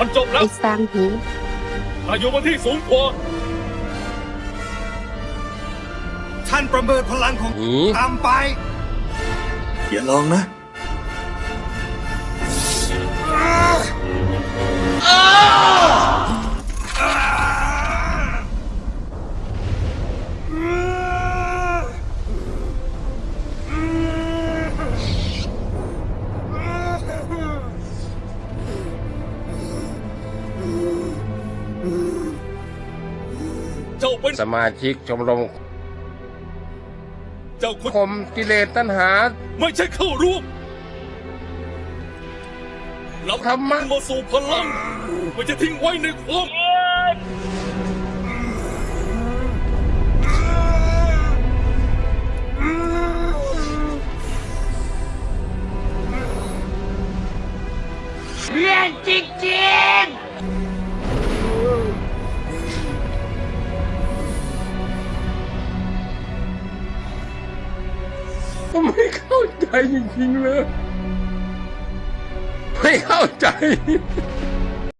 มันจบแล้ไอ้วสร้างหูอายุมันที่สูงกว่าท่านประเมินพลังของหนีตามไป อย่าลองนะ เจ้าเป็นสมาชิกชมรมเจ้าคนคมกิเลสตัณหา ไม่ใช่เข้าร่วมเราธรรมะมาสู่พลังไม่จะทิ้งไว้ในความเรียนจริงๆ ผมไม่เข้าใจจริงๆเลย ไม่เข้าใจ